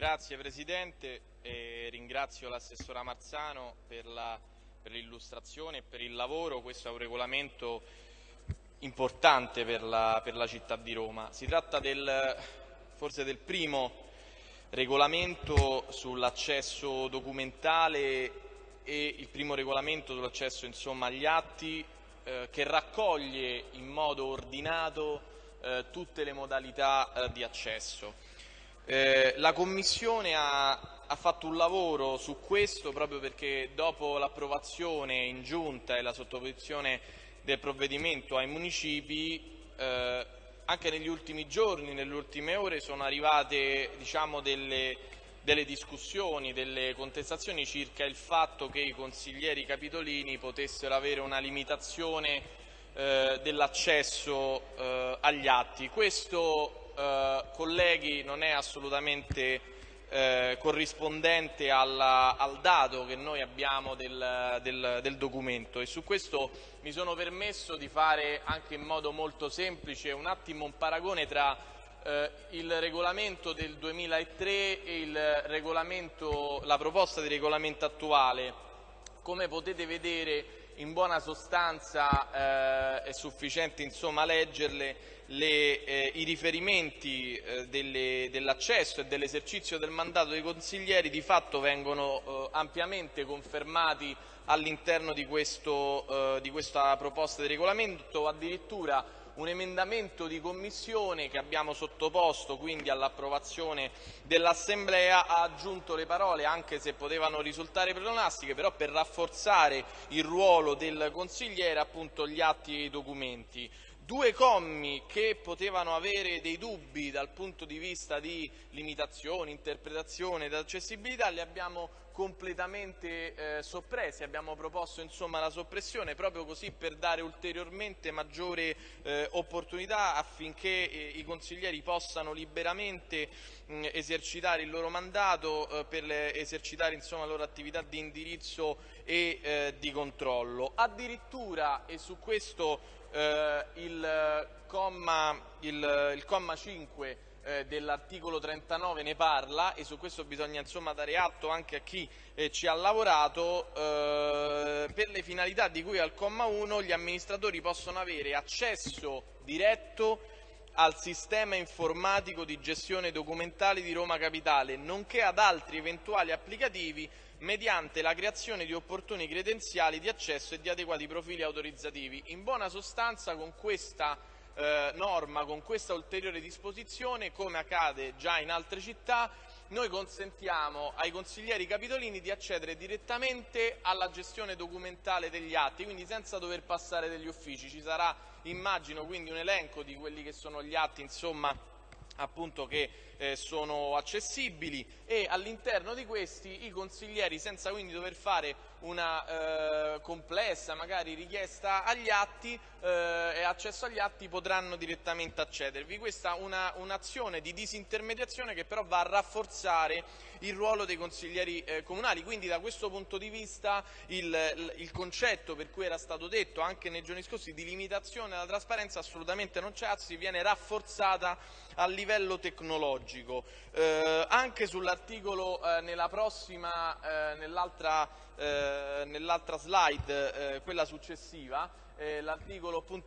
Grazie Presidente e ringrazio l'assessora Marzano per l'illustrazione e per il lavoro. Questo è un regolamento importante per la, per la città di Roma. Si tratta del, forse del primo regolamento sull'accesso documentale e il primo regolamento sull'accesso agli atti eh, che raccoglie in modo ordinato eh, tutte le modalità eh, di accesso. Eh, la Commissione ha, ha, fatto un lavoro su questo proprio perché dopo l'approvazione in giunta e la sottoposizione del provvedimento ai municipi eh, anche negli ultimi giorni, nelle ultime ore sono arrivate diciamo, delle, delle, discussioni, delle contestazioni circa il fatto che i consiglieri capitolini potessero avere una limitazione eh, dell'accesso eh, agli atti. Questo eh, colleghi, non è assolutamente eh, corrispondente alla, al dato che noi abbiamo del, del, del, documento e su questo mi sono permesso di fare anche in modo molto semplice un attimo un paragone tra eh, il regolamento del 2003 e la proposta di regolamento attuale. Come potete vedere in buona sostanza eh, è sufficiente insomma, leggerle le, eh, i riferimenti eh, dell'accesso e dell'esercizio del mandato dei consiglieri di fatto vengono eh, ampiamente confermati all'interno di, eh, di, questa proposta di regolamento, addirittura un emendamento di commissione che abbiamo sottoposto quindi all'approvazione dell'Assemblea ha aggiunto le parole, anche se potevano risultare pleonastiche, però per rafforzare il ruolo del consigliere appunto gli atti e i documenti. Due commi che potevano avere dei dubbi dal punto di vista di limitazione, interpretazione ed accessibilità li abbiamo completamente eh, soppressi, abbiamo proposto insomma, la soppressione proprio così per dare ulteriormente maggiore eh, opportunità affinché eh, i consiglieri possano liberamente mh, esercitare il loro mandato eh, per le, esercitare insomma, la loro attività di indirizzo e eh, di controllo. Addirittura, e su questo eh, il, comma, il, il, comma, 5 eh, dell'articolo 39 ne parla e su questo bisogna insomma, dare atto anche a chi eh, ci ha lavorato. Eh, per le finalità di cui al comma 1 gli amministratori possono avere accesso diretto al sistema informatico di gestione documentale di Roma Capitale, nonché ad altri eventuali applicativi mediante la creazione di opportuni credenziali di accesso e di adeguati profili autorizzativi. In buona sostanza con questa eh, norma, con questa ulteriore disposizione, come accade già in altre città, noi consentiamo ai consiglieri capitolini di accedere direttamente alla gestione documentale degli atti, quindi senza dover passare degli uffici. Ci sarà, immagino, quindi un elenco di quelli che sono gli atti, insomma, appunto che eh, sono accessibili e all'interno di questi i consiglieri senza quindi dover fare una eh, complessa magari richiesta agli atti eh, e accesso agli atti potranno direttamente accedervi. Questa è un'azione un di disintermediazione che però va a rafforzare il ruolo dei consiglieri eh, comunali, quindi da questo punto di vista il, il, concetto per cui era stato detto anche nei giorni scorsi di limitazione alla trasparenza assolutamente non c'è, anzi viene rafforzata a livello tecnologico. Eh, anche sull'articolo eh, nella prossima, eh, nell'altra eh, nell'altra slide, eh, quella successiva, eh,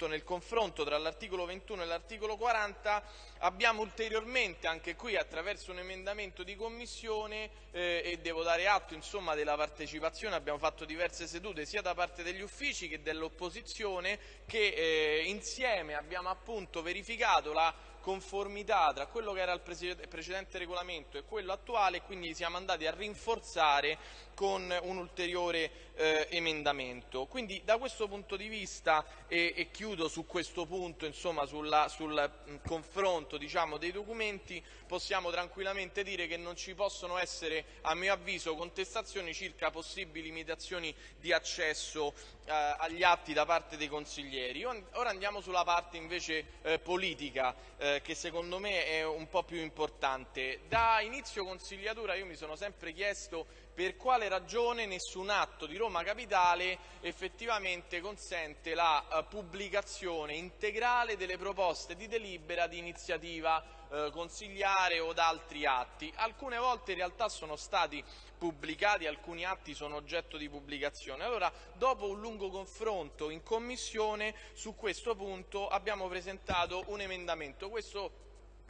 nel confronto tra l'articolo 21 e l'articolo 40 abbiamo ulteriormente anche qui attraverso un emendamento di commissione eh, e devo dare atto insomma della partecipazione, abbiamo fatto diverse sedute sia da parte degli uffici che dell'opposizione che eh, insieme abbiamo appunto verificato la conformità tra quello che era il precedente regolamento e quello attuale e quindi siamo andati a rinforzare con un ulteriore eh, emendamento. Quindi da questo punto di vista, e, e chiudo su questo punto, insomma, sulla, sul mh, confronto diciamo, dei documenti, possiamo tranquillamente dire che non ci possono essere, a mio avviso, contestazioni circa possibili limitazioni di accesso eh, agli atti da parte dei consiglieri. Ora andiamo sulla parte invece eh, politica, eh, che secondo me è un po' più importante. Da inizio consigliatura io mi sono sempre chiesto per quale ragione nessun atto di Roma Capitale effettivamente consente la uh, pubblicazione integrale delle proposte di delibera di iniziativa uh, consigliare o da altri atti. Alcune volte in realtà sono stati pubblicati, alcuni atti sono oggetto di pubblicazione. Allora, dopo un lungo confronto in Commissione su questo punto abbiamo presentato un emendamento. Questo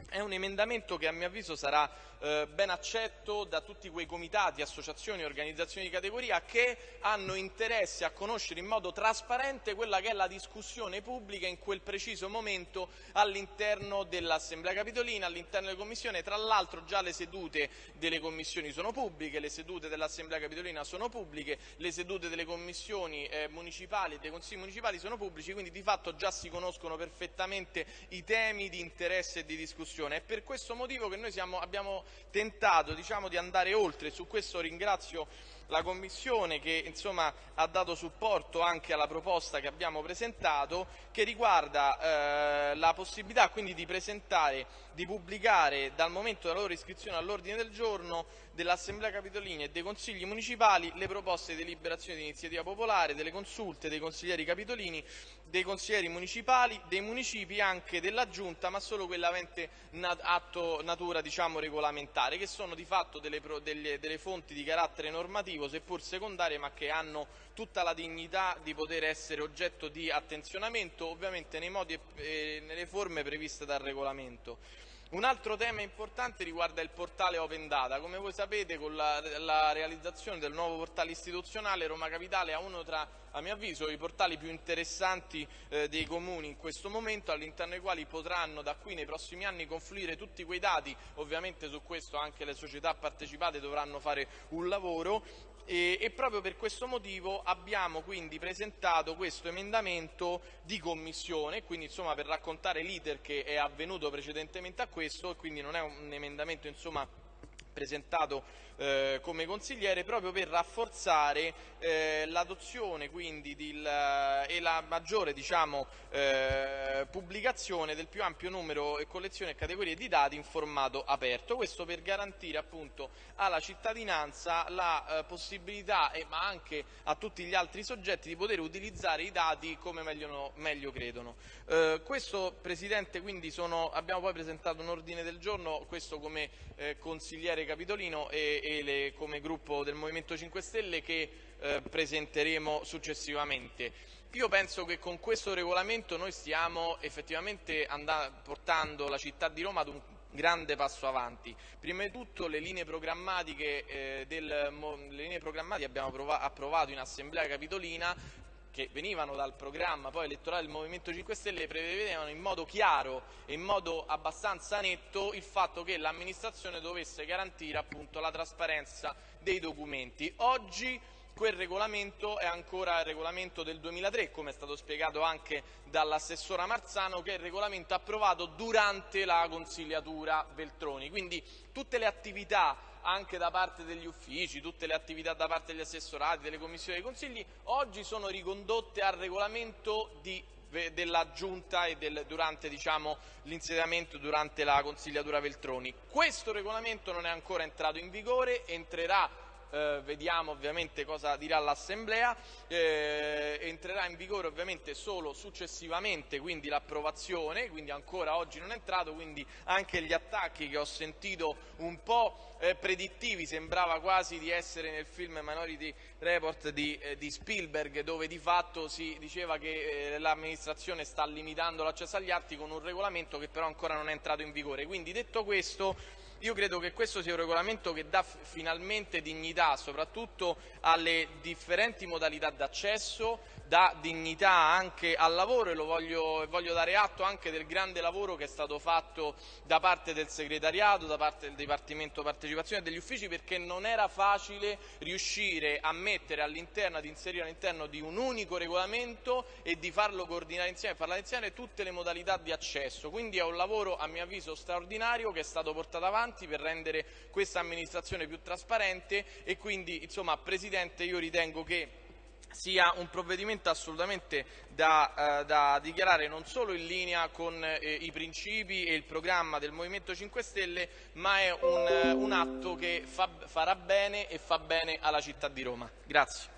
è un emendamento che a mio avviso sarà eh, ben accetto da tutti quei comitati, associazioni e organizzazioni di categoria che hanno interesse a conoscere in modo trasparente quella che è la discussione pubblica in quel preciso momento all'interno dell'Assemblea Capitolina, all'interno delle commissioni. Tra l'altro già le sedute delle commissioni sono pubbliche, le sedute dell'Assemblea Capitolina sono pubbliche, le sedute delle commissioni eh, municipali e dei consigli municipali sono pubblici, quindi di fatto già si conoscono perfettamente i temi di interesse e di discussione. È per questo motivo che noi siamo, abbiamo tentato diciamo, di andare oltre. Su questo ringrazio la Commissione che insomma, ha dato supporto anche alla proposta che abbiamo presentato che riguarda eh, la possibilità quindi di presentare, di pubblicare dal momento della loro iscrizione all'ordine del giorno dell'Assemblea Capitolina e dei Consigli Municipali le proposte di deliberazione di iniziativa popolare, delle consulte dei consiglieri capitolini, dei consiglieri municipali, dei municipi anche della Giunta, ma solo quella avente nat atto natura diciamo, regolamentare, che sono di fatto delle, delle, delle fonti di carattere normativo, seppur secondarie, ma che hanno tutta la dignità di poter essere oggetto di attenzionamento, ovviamente nei modi e nelle forme previste dal regolamento. Un altro tema importante riguarda il portale Open Data. Come voi sapete con la, la, realizzazione del nuovo portale istituzionale Roma Capitale ha uno tra, a mio avviso, i portali più interessanti eh, dei comuni in questo momento all'interno dei quali potranno da qui nei prossimi anni confluire tutti quei dati, ovviamente su questo anche le società partecipate dovranno fare un lavoro. E, e, proprio per questo motivo abbiamo quindi presentato questo emendamento di commissione, quindi insomma per raccontare l'iter che è avvenuto precedentemente a questo e quindi non è un emendamento insomma presentato eh, come consigliere proprio per rafforzare eh, l'adozione e la maggiore diciamo, eh, pubblicazione del più ampio numero e collezione e categorie di dati in formato aperto, questo per garantire appunto alla cittadinanza la eh, possibilità, ma anche a tutti gli altri soggetti, di poter utilizzare i dati come meglio, meglio credono. Eh, questo Presidente quindi sono, abbiamo poi presentato un ordine del giorno, questo come eh, consigliere capitolino e, e come gruppo del Movimento 5 Stelle che eh, presenteremo successivamente. Io penso che con questo regolamento noi stiamo effettivamente portando la città di Roma ad un grande passo avanti. Prima di tutto le linee programmatiche, eh, del, le linee programmatiche abbiamo approvato in Assemblea Capitolina che venivano dal programma poi elettorale del Movimento 5 Stelle prevedevano in modo chiaro e in modo abbastanza netto il fatto che l'amministrazione dovesse garantire appunto la trasparenza dei documenti. Oggi quel regolamento è ancora il regolamento del 2003, come è stato spiegato anche dall'assessora Marzano, che è il regolamento approvato durante la consigliatura Veltroni. Quindi tutte le attività anche da parte degli uffici, tutte le attività da parte degli assessorati, delle commissioni dei consigli, oggi sono ricondotte al regolamento di della Giunta e del, durante diciamo, l'insediamento durante la consigliatura Veltroni. Questo regolamento non è ancora entrato in vigore, entrerà eh, vediamo ovviamente cosa dirà l'Assemblea, eh, entrerà in vigore ovviamente solo successivamente, quindi l'approvazione, quindi ancora oggi non è entrato, quindi anche gli attacchi che ho sentito un po' eh, predittivi, sembrava quasi di essere nel film Minority Report di, eh, di Spielberg, dove di fatto si diceva che eh, l'amministrazione sta limitando l'accesso agli atti con un regolamento che però ancora non è entrato in vigore. Quindi detto questo io credo che questo sia un regolamento che dà finalmente dignità soprattutto alle differenti modalità d'accesso, dà dignità anche al lavoro e voglio, voglio, dare atto anche del grande lavoro che è stato fatto da parte del segretariato, da parte del Dipartimento Partecipazione e degli uffici perché non era facile riuscire a mettere all'interno, ad inserire all'interno di un unico regolamento e di farlo coordinare insieme, parlare insieme tutte le modalità di accesso. Quindi è un lavoro a mio avviso straordinario che è stato portato avanti per rendere questa amministrazione più trasparente e quindi insomma Presidente io ritengo che sia un provvedimento assolutamente da, eh, da, dichiarare non solo in linea con eh, i principi e il programma del Movimento 5 Stelle, ma è un, un atto che fa, farà bene e fa bene alla città di Roma. Grazie.